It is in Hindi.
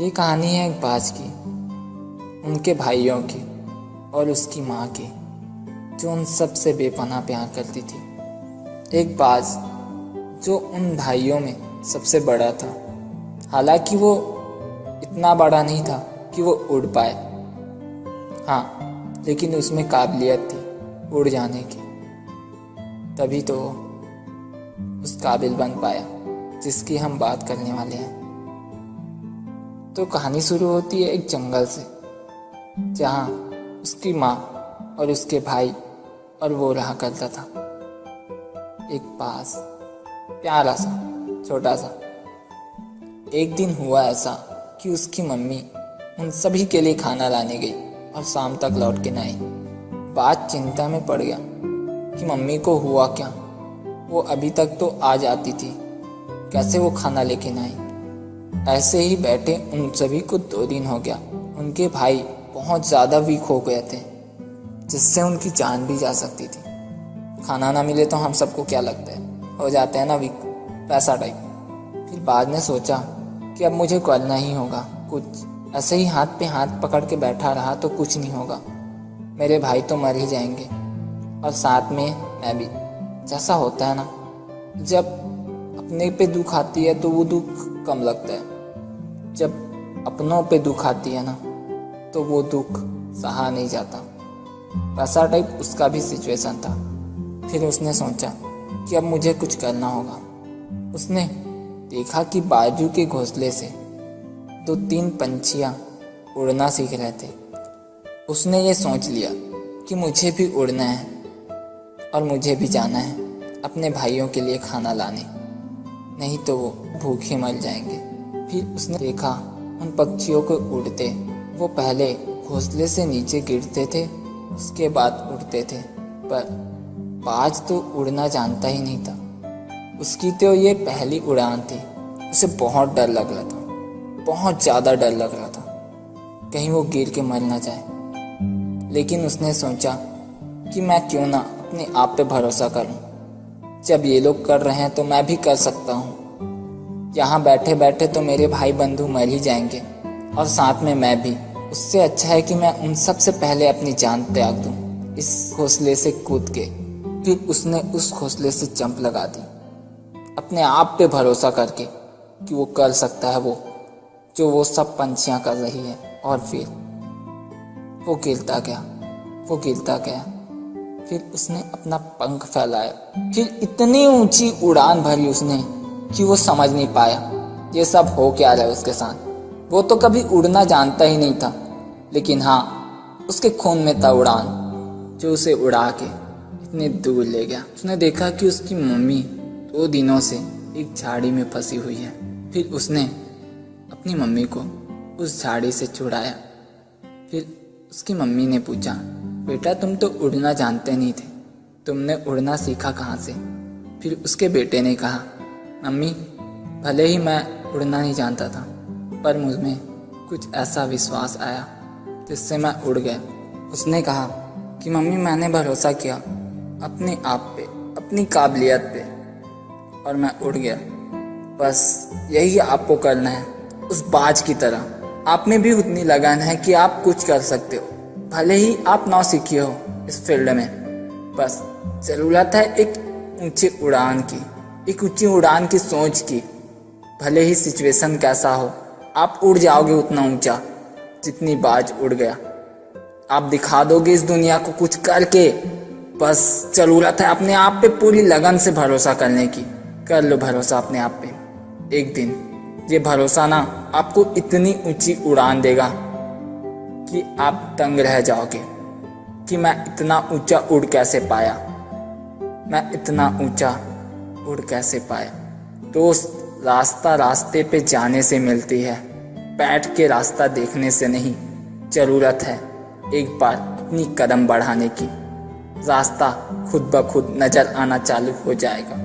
ये कहानी है एक बाज की, उनके भाइयों की और उसकी माँ की, जो उन सबसे प्यार करती थी। एक बाज जो उन भाइयों में सबसे बड़ा था, हालाँकि वो इतना बड़ा नहीं था कि वो उड़ पाए। हाँ लेकिन उसमें काबिलियत थी उड़ जाने की। तभी तो उस काबिल बन पाया, जिसकी हम बात करने वाले हैं। तो कहानी शुरू होती है एक जंगल से, जहाँ उसकी माँ और उसके भाई और वो रहा करता था। एक पास प्यारा सा, छोटा सा। एक दिन हुआ ऐसा कि उसकी मम्मी उन सभी के लिए खाना लाने गई और शाम तक लौट के नहीं। बात चिंता में पड़ गया कि मम्मी को हुआ क्या? वो अभी तक तो आ जाती थी। कैसे वो खाना लेके ना आई ऐसे ही बैठे उन सभी को दो दिन हो गया। उनके भाई बहुत ज़्यादा वीक हो गए थे, जिससे उनकी जान भी जा सकती थी। खाना ना मिले तो हम सबको क्या लगता है? हो जाते हैं ना वीक पैसा टाइप फिर बाद में सोचा कि अब मुझे करना ही होगा, कुछ। ऐसे ही हाथ पे हाथ पकड़ के बैठा रहा तो कुछ नहीं होगा। मेरे भाई तो मर ही जाएँगे। और साथ में मैं भी। जैसा होता है ना। जब अपने पे दुख आती है तो वो दुख कम लगता है। जब अपनों पे दुख आती है ना तो वो दुख सहा नहीं जाता। वैसा टाइप उसका भी सिचुएशन था। फिर उसने सोचा कि अब मुझे कुछ करना होगा। उसने देखा कि बाजू के घोंसले से दो तीन पंछियाँ उड़ना सीख रहे थे। उसने ये सोच लिया कि मुझे भी उड़ना है और मुझे भी जाना है अपने भाइयों के लिए खाना लाने। नहीं तो वो भूखे मर जाएँगे। फिर उसने देखा, उन पक्षियों को उड़ते। वो पहले घोंसले से नीचे गिरते थे, उसके बाद उड़ते थे। पर बाज तो उड़ना जानता ही नहीं था। उसकी तो ये पहली उड़ान थी। उसे बहुत डर लग रहा था। बहुत ज़्यादा डर लग रहा था। कहीं वो गिर के मर ना जाए। लेकिन उसने सोचा कि मैं क्यों ना अपने आप पे भरोसा करूँ। जब ये लोग कर रहे हैं तो मैं भी कर सकता हूँ। यहाँ बैठे बैठे तो मेरे भाई बंधु मर ही जाएँगे, और साथ में मैं भी। उससे अच्छा है कि मैं उन सबसे पहले अपनी जान त्याग दूँ, इस घोंसले से कूद के। फिर उसने उस घोंसले से चंप लगा दी। अपने आप पे भरोसा करके कि वो कर सकता है वो, जो वो सब पंछियाँ कर रही है। और फिर वो गिरता गया, वो गिरता गया। फिर उसने अपना पंख फैलाया। फिर इतनी ऊँची उड़ान भरी उसने कि वो समझ नहीं पाया। ये सब हो क्या रहा है उसके साथ? वो तो कभी उड़ना जानता ही नहीं था। लेकिन हाँ उसके खून में था उड़ान, जो उसे उड़ा के इतने दूर ले गया। उसने देखा कि उसकी मम्मी दो दिनों से एक झाड़ी में फंसी हुई है। फिर उसने अपनी मम्मी को उस झाड़ी से छुड़ाया। फिर उसकी मम्मी ने पूछा बेटा, तुम तो उड़ना जानते नहीं थे। तुमने उड़ना सीखा कहाँ से? फिर उसके बेटे ने कहा, मम्मी, भले ही मैं उड़ना नहीं जानता था, पर मुझमें कुछ ऐसा विश्वास आया जिससे मैं उड़ गया। उसने कहा कि, मम्मी, मैंने भरोसा किया अपने आप पे, अपनी काबिलियत पे, और मैं उड़ गया। बस यही आपको करना है, उस बाज की तरह। आप में भी उतनी लगन है कि आप कुछ कर सकते हो। भले ही आप नौ सीखे हो इस फ़ील्ड में, बस ज़रूरत है एक ऊँची उड़ान की, एक ऊँची उड़ान की सोच की। भले ही सिचुएशन कैसा हो, आप उड़ जाओगे उतना ऊँचा जितनी बाज उड़ गया। आप दिखा दोगे इस दुनिया को कुछ करके, बस ज़रूरत है अपने आप पे पूरी लगन से भरोसा करने की। कर लो भरोसा अपने आप पे। एक दिन, ये भरोसा ना आपको इतनी ऊँची उड़ान देगा। कि आप तंग रह जाओगे कि मैं इतना ऊँचा उड़ कैसे पाया? मैं इतना ऊँचा उड़ कैसे पाए दोस्त रास्ता रास्ते पे जाने से मिलती है, बैठ के रास्ता देखने से नहीं। ज़रूरत है एक बार अपनी कदम बढ़ाने की। रास्ता खुद ब खुद नज़र आना चालू हो जाएगा।